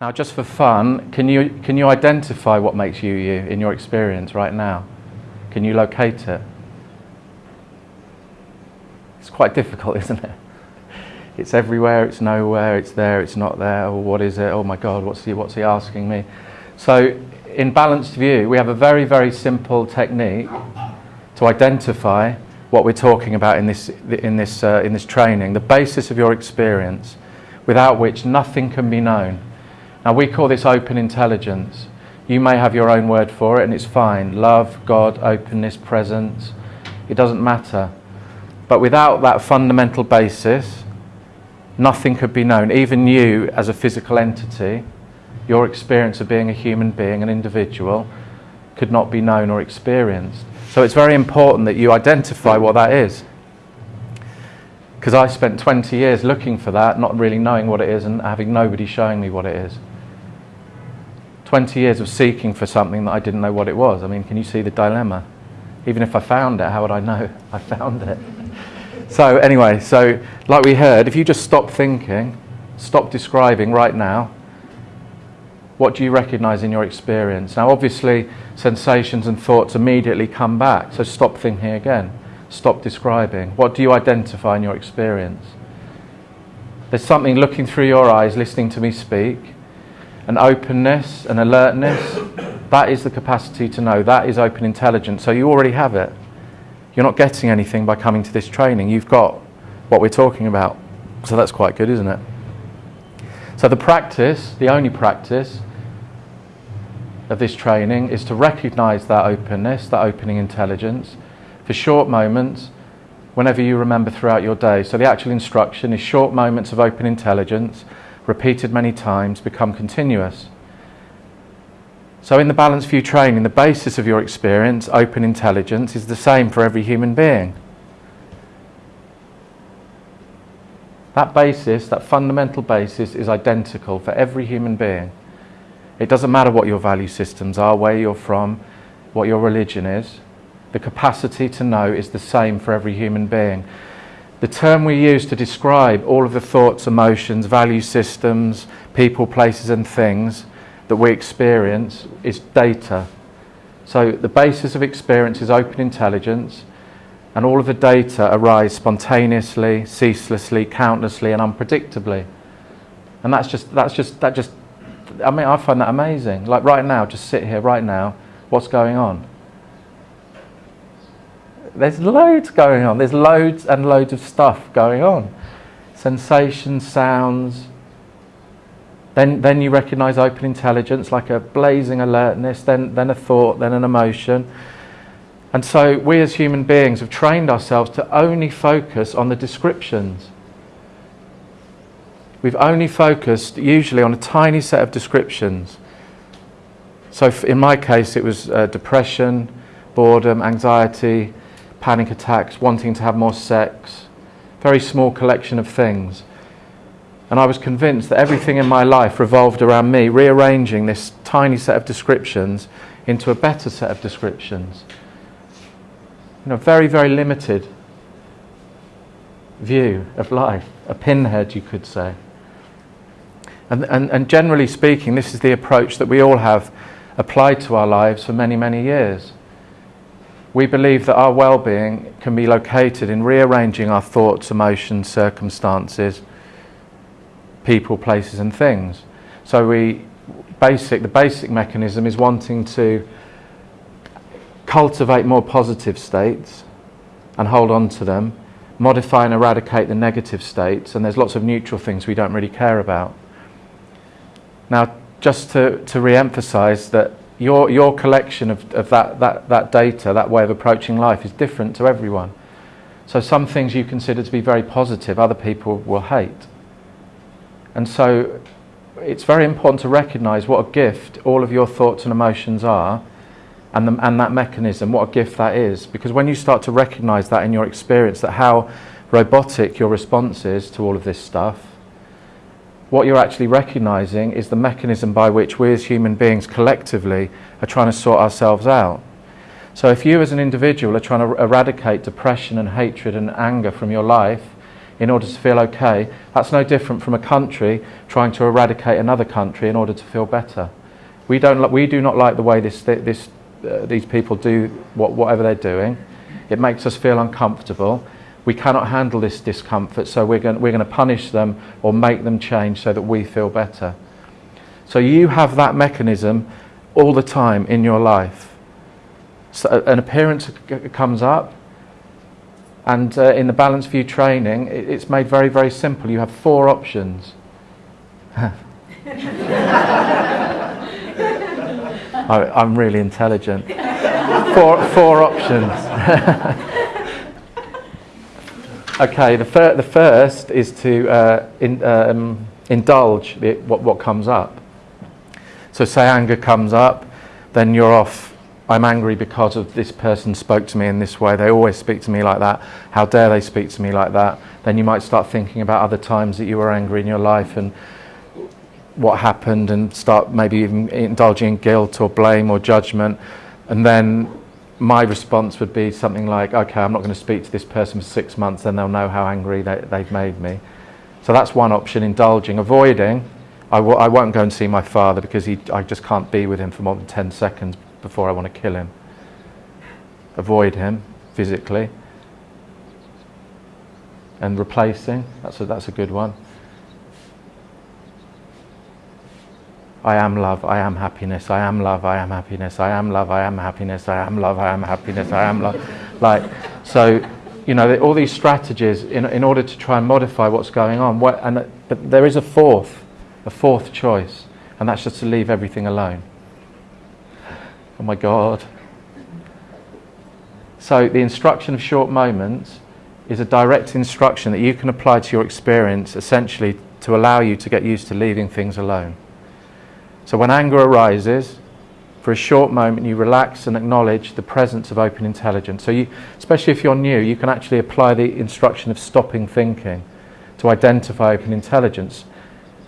Now, just for fun, can you, can you identify what makes you you in your experience right now? Can you locate it? It's quite difficult, isn't it? It's everywhere, it's nowhere, it's there, it's not there. Oh, what is it? Oh my God, what's he, what's he asking me? So, in balanced view, we have a very, very simple technique to identify what we're talking about in this, in this, uh, in this training, the basis of your experience, without which nothing can be known. Now, we call this open intelligence. You may have your own word for it, and it's fine. Love, God, openness, presence. It doesn't matter. But without that fundamental basis, nothing could be known. Even you, as a physical entity, your experience of being a human being, an individual, could not be known or experienced. So it's very important that you identify what that is. Because I spent 20 years looking for that, not really knowing what it is, and having nobody showing me what it is. 20 years of seeking for something that I didn't know what it was. I mean, can you see the dilemma? Even if I found it, how would I know I found it? So, anyway, so like we heard, if you just stop thinking, stop describing right now, what do you recognize in your experience? Now, obviously, sensations and thoughts immediately come back, so stop thinking again. Stop describing. What do you identify in your experience? There's something looking through your eyes, listening to me speak, an openness, an alertness. That is the capacity to know. That is open intelligence. So you already have it. You're not getting anything by coming to this training. You've got what we're talking about. So that's quite good, isn't it? So the practice, the only practice, of this training is to recognize that openness, that opening intelligence, for short moments whenever you remember throughout your day. So the actual instruction is short moments of open intelligence, repeated many times, become continuous. So in the Balanced View training, the basis of your experience, open intelligence, is the same for every human being. That basis, that fundamental basis, is identical for every human being. It doesn't matter what your value systems are, where you're from, what your religion is. The capacity to know is the same for every human being. The term we use to describe all of the thoughts, emotions, value systems, people, places, and things that we experience is data. So the basis of experience is open intelligence, and all of the data arise spontaneously, ceaselessly, countlessly, and unpredictably. And that's just, that's just, that just I mean, I find that amazing. Like right now, just sit here right now, what's going on? There's loads going on. There's loads and loads of stuff going on. Sensations, sounds. Then, then you recognize open intelligence, like a blazing alertness, then, then a thought, then an emotion. And so we as human beings have trained ourselves to only focus on the descriptions. We've only focused usually on a tiny set of descriptions. So, in my case, it was uh, depression, boredom, anxiety, panic attacks, wanting to have more sex, very small collection of things. And I was convinced that everything in my life revolved around me rearranging this tiny set of descriptions into a better set of descriptions. You know, very, very limited view of life, a pinhead, you could say. And, and, and generally speaking, this is the approach that we all have applied to our lives for many, many years. We believe that our well being can be located in rearranging our thoughts, emotions, circumstances, people, places, and things. So, we, basic, the basic mechanism is wanting to cultivate more positive states and hold on to them, modify and eradicate the negative states, and there's lots of neutral things we don't really care about. Now, just to, to re emphasize that your, your collection of, of that, that, that data, that way of approaching life, is different to everyone. So, some things you consider to be very positive, other people will hate. And so, it's very important to recognize what a gift all of your thoughts and emotions are, and, the, and that mechanism, what a gift that is. Because when you start to recognize that in your experience, that how robotic your response is to all of this stuff, what you're actually recognizing is the mechanism by which we as human beings collectively are trying to sort ourselves out. So, if you as an individual are trying to eradicate depression and hatred and anger from your life, in order to feel okay, that's no different from a country trying to eradicate another country in order to feel better. We, don't, we do not like the way this, this, uh, these people do what, whatever they're doing. It makes us feel uncomfortable. We cannot handle this discomfort, so we're going, we're going to punish them or make them change so that we feel better. So you have that mechanism all the time in your life. So an appearance comes up, and uh, in the Balanced View training, it's made very, very simple. You have four options. I, am really intelligent. four, four options. okay, the, fir- the first is to uh, in, um, indulge the, what, what comes up. So, say anger comes up, then you're off. I'm angry because of this person spoke to me in this way. They always speak to me like that. How dare they speak to me like that? Then you might start thinking about other times that you were angry in your life and what happened and start maybe even indulging in guilt or blame or judgment. And then my response would be something like, okay, I'm not going to speak to this person for six months, then they'll know how angry they, they've made me. So that's one option, indulging. Avoiding I w- I won't go and see my father because he, I just can't be with him for more than 10 seconds before I want to kill him. Avoid him physically. And replacing, that's a, that's a good one. I am love, I am happiness, I am love, I am happiness, I am love, I am happiness, I am love, I am happiness, I am love. Like, so, you know, all these strategies in, in order to try and modify what's going on. What, and, but there is a fourth a fourth choice, and that's just to leave everything alone. Oh my God. So, the instruction of short moments is a direct instruction that you can apply to your experience essentially to allow you to get used to leaving things alone. So, when anger arises, for a short moment you relax and acknowledge the presence of open intelligence. So, you, especially if you're new, you can actually apply the instruction of stopping thinking to identify open intelligence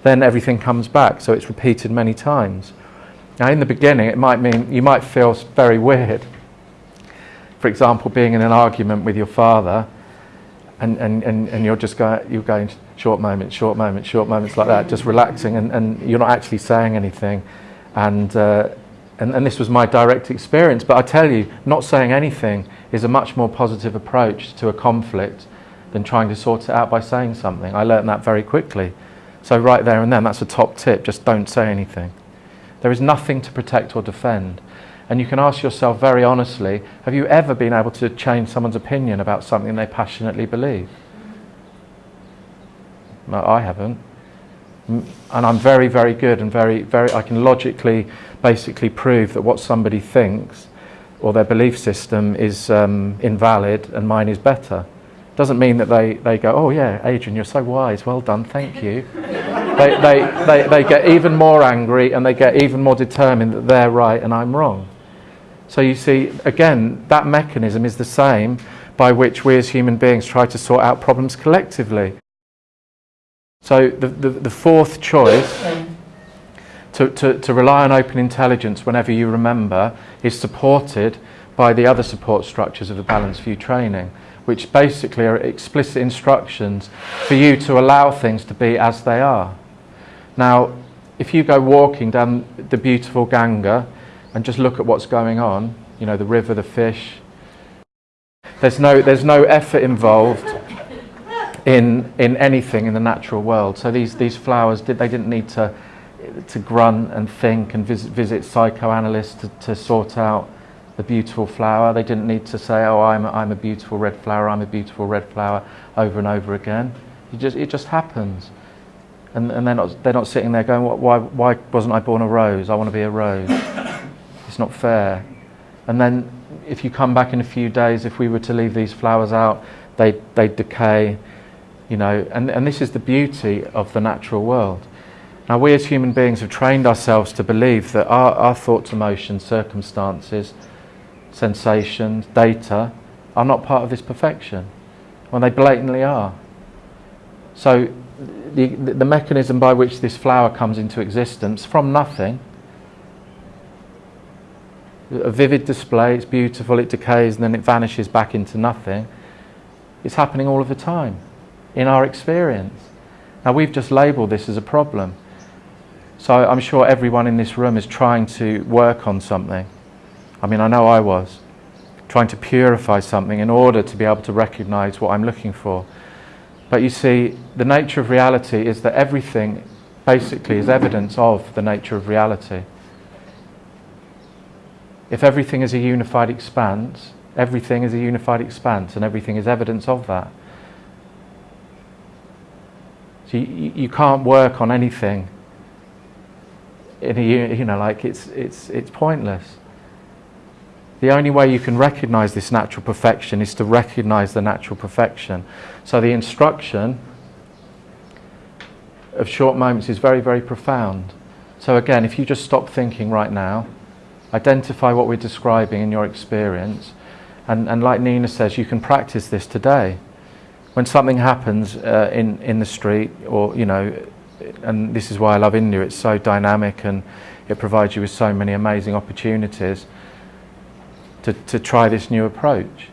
then everything comes back. So it's repeated many times. Now, in the beginning, it might mean you might feel very weird. For example, being in an argument with your father, and, and, and, and you're just going, you're going short moments, short moments, short moments like that, just relaxing, and, and you're not actually saying anything. And, uh, and, and this was my direct experience. But I tell you, not saying anything is a much more positive approach to a conflict than trying to sort it out by saying something. I learned that very quickly. So, right there and then, that's a top tip just don't say anything. There is nothing to protect or defend. And you can ask yourself very honestly have you ever been able to change someone's opinion about something they passionately believe? No, I haven't. And I'm very, very good and very, very, I can logically basically prove that what somebody thinks or their belief system is um, invalid and mine is better. Doesn't mean that they, they go, oh yeah, Adrian, you're so wise, well done, thank you. they, they, they, they get even more angry and they get even more determined that they're right and I'm wrong. So you see, again, that mechanism is the same by which we as human beings try to sort out problems collectively. So the, the, the fourth choice, to, to, to rely on open intelligence whenever you remember, is supported by the other support structures of the Balanced View training which basically are explicit instructions for you to allow things to be as they are. Now, if you go walking down the beautiful Ganga and just look at what's going on, you know, the river, the fish, there's no, there's no effort involved in, in anything in the natural world. So these, these flowers, did, they didn't need to, to grunt and think and visit, visit psychoanalysts to, to sort out the beautiful flower. They didn't need to say, oh, I'm I'm a beautiful red flower, I'm a beautiful red flower over and over again. You just, it just happens. And, and they're, not, they're not sitting there going, why, why wasn't I born a rose? I want to be a rose. it's not fair. And then if you come back in a few days, if we were to leave these flowers out, they, they decay, you know, and, and this is the beauty of the natural world. Now, we as human beings have trained ourselves to believe that our, our thoughts, emotions, circumstances, sensations, data are not part of this perfection when they blatantly are. So, the, the mechanism by which this flower comes into existence from nothing, a vivid display, it's beautiful, it decays, and then it vanishes back into nothing, it's happening all of the time. In our experience. Now, we've just labelled this as a problem. So I'm sure everyone in this room is trying to work on something. I mean, I know I was trying to purify something in order to be able to recognize what I'm looking for. But you see, the nature of reality is that everything basically is evidence of the nature of reality. If everything is a unified expanse, everything is a unified expanse and everything is evidence of that. You, you can't work on anything in a, you know, like it's, it's, it's pointless. The only way you can recognize this natural perfection is to recognize the natural perfection. So the instruction of short moments is very, very profound. So again, if you just stop thinking right now, identify what we're describing in your experience, and, and like Nina says, you can practice this today. When something happens uh, in, in the street, or, you know, and this is why I love India, it's so dynamic and it provides you with so many amazing opportunities to, to try this new approach.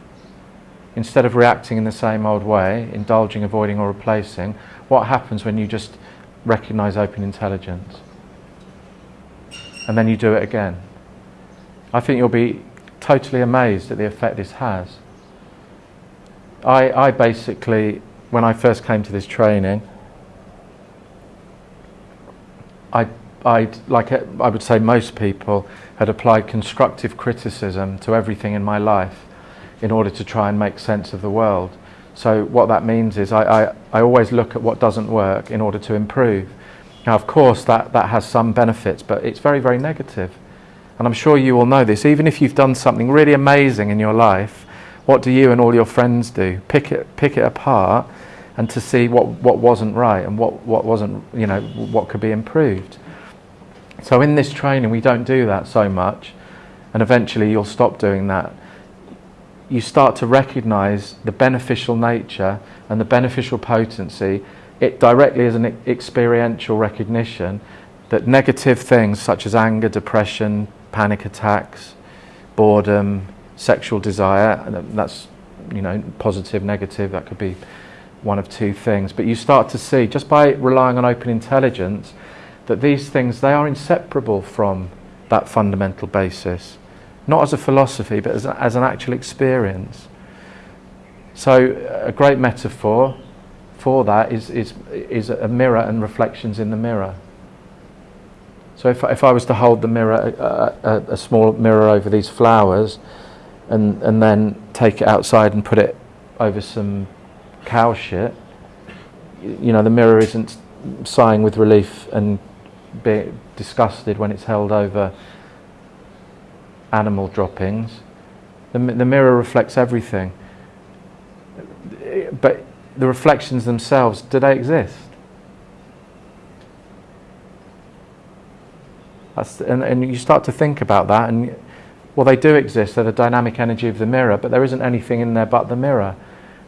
Instead of reacting in the same old way, indulging, avoiding, or replacing, what happens when you just recognize open intelligence? And then you do it again. I think you'll be totally amazed at the effect this has. I, I basically, when I first came to this training, I, I'd, like I would say most people, had applied constructive criticism to everything in my life in order to try and make sense of the world. So what that means is I, I, I always look at what doesn't work in order to improve. Now, of course, that, that has some benefits, but it's very, very negative. And I'm sure you all know this. Even if you've done something really amazing in your life, what do you and all your friends do? Pick it, pick it apart and to see what, what wasn't right and what, what wasn't, you know, what could be improved. So in this training, we don't do that so much, and eventually you'll stop doing that. You start to recognize the beneficial nature and the beneficial potency. It directly is an experiential recognition that negative things such as anger, depression, panic attacks, boredom, sexual desire, and that's you know positive, negative, that could be one of two things. But you start to see, just by relying on open intelligence, that these things, they are inseparable from that fundamental basis. Not as a philosophy, but as, a, as an actual experience. So a great metaphor for that is, is, is a mirror and reflections in the mirror. So if, if I was to hold the mirror, a, a, a small mirror over these flowers, and, and then take it outside and put it over some cow shit, you know, the mirror isn't sighing with relief and be disgusted when it's held over animal droppings. The, the mirror reflects everything. But the reflections themselves, do they exist? That's, and, and you start to think about that, and well, they do exist. They're the dynamic energy of the mirror, but there isn't anything in there but the mirror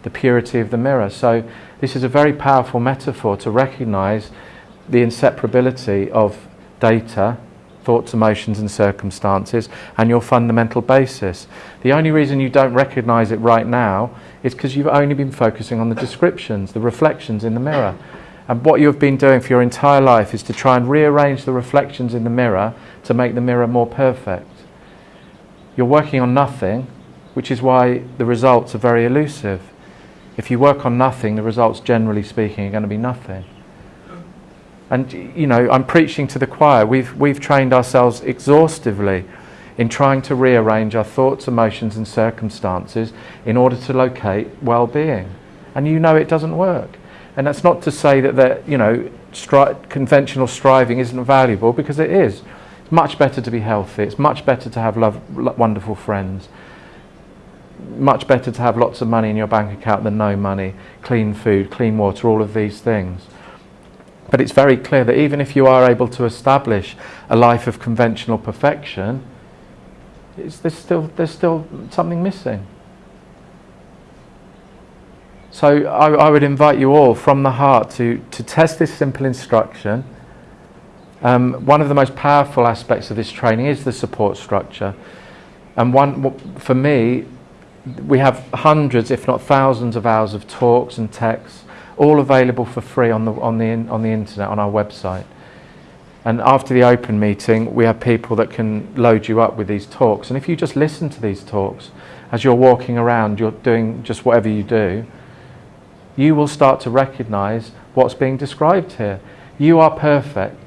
the purity of the mirror. So, this is a very powerful metaphor to recognize the inseparability of data, thoughts, emotions, and circumstances, and your fundamental basis. The only reason you don't recognize it right now is because you've only been focusing on the descriptions, the reflections in the mirror. And what you've been doing for your entire life is to try and rearrange the reflections in the mirror to make the mirror more perfect. You're working on nothing, which is why the results are very elusive. If you work on nothing, the results, generally speaking, are going to be nothing. And, you know, I'm preaching to the choir. We've, we've trained ourselves exhaustively in trying to rearrange our thoughts, emotions, and circumstances in order to locate well being. And you know it doesn't work. And that's not to say that, that you know, stri- conventional striving isn't valuable, because it is. Much better to be healthy, it's much better to have love, wonderful friends much better to have lots of money in your bank account than no money, clean food, clean water, all of these things. But it's very clear that even if you are able to establish a life of conventional perfection, there's, still, there's still something missing. So I, I, would invite you all from the heart to, to test this simple instruction. Um, one of the most powerful aspects of this training is the support structure. And one, for me, we have hundreds, if not thousands, of hours of talks and texts all available for free on the, on the, on the internet, on our website. And after the open meeting, we have people that can load you up with these talks. And if you just listen to these talks as you're walking around, you're doing just whatever you do, you will start to recognize what's being described here. You are perfect.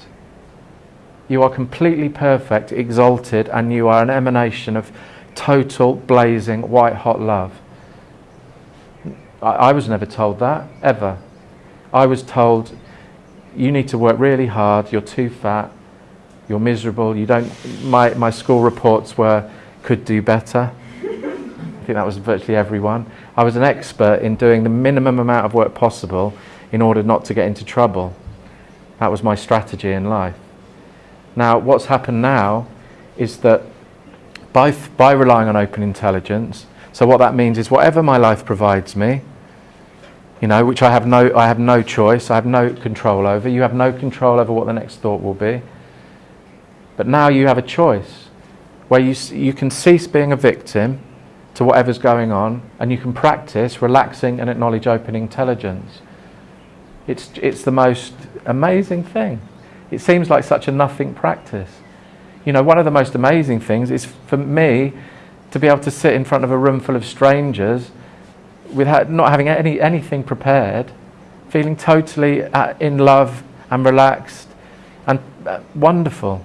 You are completely perfect, exalted, and you are an emanation of total, blazing, white hot love. I, I was never told that, ever. I was told you need to work really hard, you're too fat, you're miserable, you don't. My, my school reports were could do better. I think that was virtually everyone. I was an expert in doing the minimum amount of work possible in order not to get into trouble. That was my strategy in life. Now, what's happened now is that by, by relying on open intelligence, so what that means is whatever my life provides me, you know, which I have no, I have no choice, I have no control over. You have no control over what the next thought will be. But now you have a choice where you, you can cease being a victim to whatever's going on and you can practice relaxing and acknowledge open intelligence. It's, it's the most amazing thing. It seems like such a nothing practice. You know, one of the most amazing things is for me to be able to sit in front of a room full of strangers without not having any, anything prepared, feeling totally at, in love and relaxed and uh, wonderful.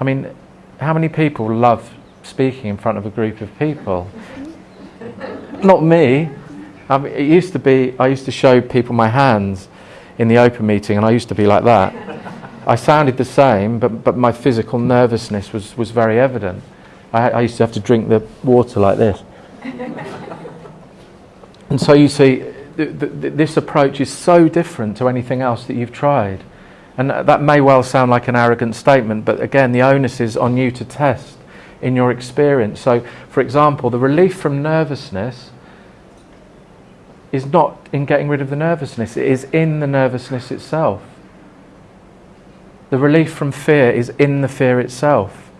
I mean, how many people love speaking in front of a group of people? not me. Mean, it used to be, I used to show people my hands in the open meeting, and I used to be like that. I sounded the same, but, but my physical nervousness was, was very evident. I, I used to have to drink the water like this. and so you see, th- th- this approach is so different to anything else that you've tried. And that may well sound like an arrogant statement, but again, the onus is on you to test in your experience. So, for example, the relief from nervousness is not in getting rid of the nervousness, it is in the nervousness itself. The relief from fear is in the fear itself.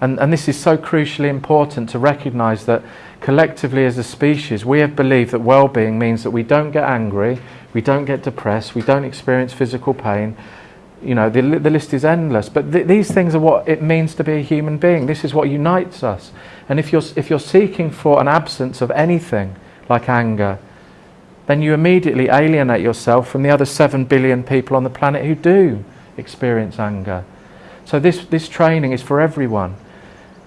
And, and this is so crucially important to recognize that collectively as a species, we have believed that well being means that we don't get angry, we don't get depressed, we don't experience physical pain. You know, the, the list is endless. But th- these things are what it means to be a human being. This is what unites us. And if you're, if you're seeking for an absence of anything, like anger, then you immediately alienate yourself from the other 7 billion people on the planet who do experience anger. So, this, this training is for everyone.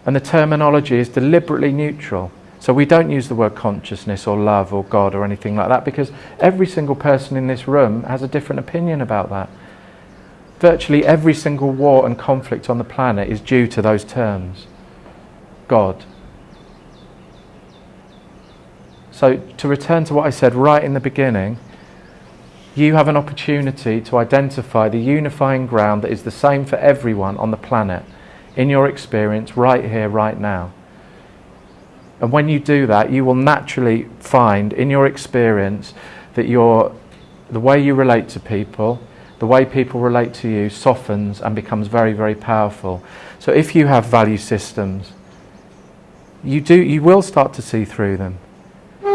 And the terminology is deliberately neutral. So, we don't use the word consciousness or love or God or anything like that because every single person in this room has a different opinion about that. Virtually every single war and conflict on the planet is due to those terms God, So, to return to what I said right in the beginning, you have an opportunity to identify the unifying ground that is the same for everyone on the planet in your experience right here, right now. And when you do that, you will naturally find in your experience that your, the way you relate to people, the way people relate to you, softens and becomes very, very powerful. So if you have value systems, you, do, you will start to see through them.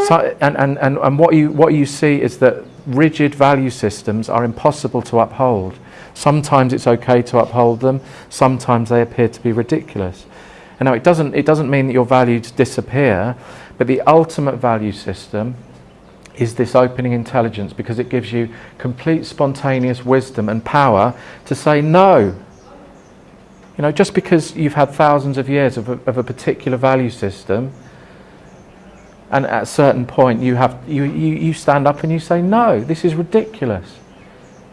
So, and, and, and, and what, you, what you see is that rigid value systems are impossible to uphold. Sometimes it's okay to uphold them, sometimes they appear to be ridiculous. And now it doesn't, it doesn't mean that your values disappear, but the ultimate value system is this opening intelligence because it gives you complete spontaneous wisdom and power to say no. You know, just because you've had thousands of years of a, of a particular value system and at a certain point, you, have, you, you, you stand up and you say, No, this is ridiculous.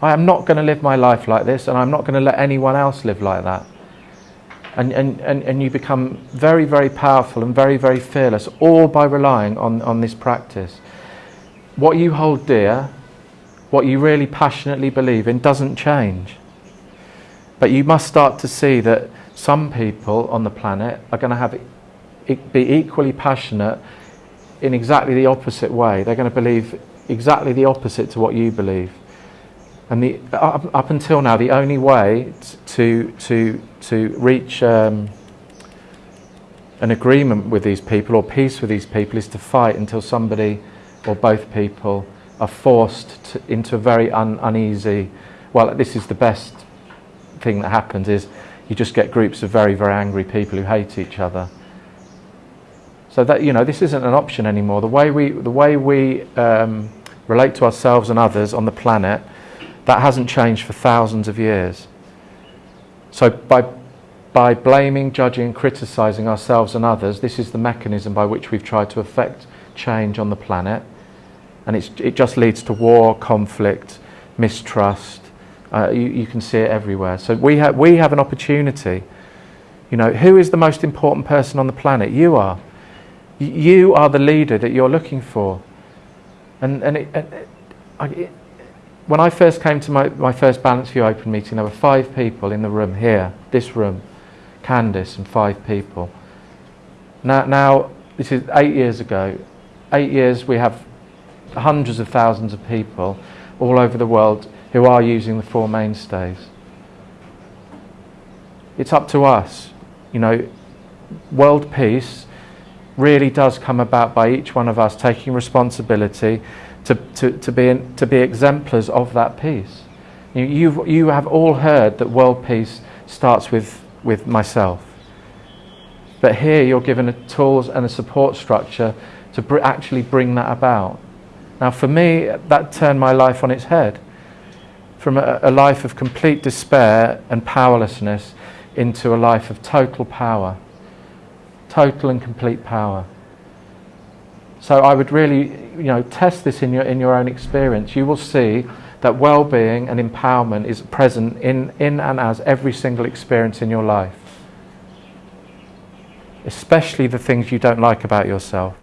I am not going to live my life like this, and I'm not going to let anyone else live like that. And, and, and, and you become very, very powerful and very, very fearless, all by relying on, on this practice. What you hold dear, what you really passionately believe in, doesn't change. But you must start to see that some people on the planet are going to have be equally passionate in exactly the opposite way. They're going to believe exactly the opposite to what you believe. And the, up, up until now, the only way to, to, to reach um, an agreement with these people or peace with these people is to fight until somebody or both people are forced to, into a very un, uneasy. Well, this is the best thing that happens is you just get groups of very very angry people who hate each other. So that you know this isn't an option anymore. The way we the way we um, relate to ourselves and others on the planet that hasn't changed for thousands of years. So by by blaming, judging, criticizing ourselves and others, this is the mechanism by which we've tried to affect change on the planet. And it just leads to war, conflict, mistrust. Uh, you, you, can see it everywhere. So we, ha- we have an opportunity. You know, who is the most important person on the planet? You are. You are the leader that you're looking for. And, and, it, it, I, it, when I first came to my, my first Balanced View Open meeting, there were five people in the room here, this room. Candice and five people. Now, now, this is eight years ago. Eight years, we have hundreds of thousands of people all over the world who are using the four mainstays. It's up to us. You know, world peace really does come about by each one of us taking responsibility to, to, to, be, in, to be exemplars of that peace. You, you've, you have all heard that world peace starts with with myself. But here you're given a tools and a support structure to br- actually bring that about. Now, for me, that turned my life on its head. From a, a life of complete despair and powerlessness into a life of total power. Total and complete power. So I would really, you know, test this in your, in your own experience. You will see that well being and empowerment is present in, in and as every single experience in your life, especially the things you don't like about yourself.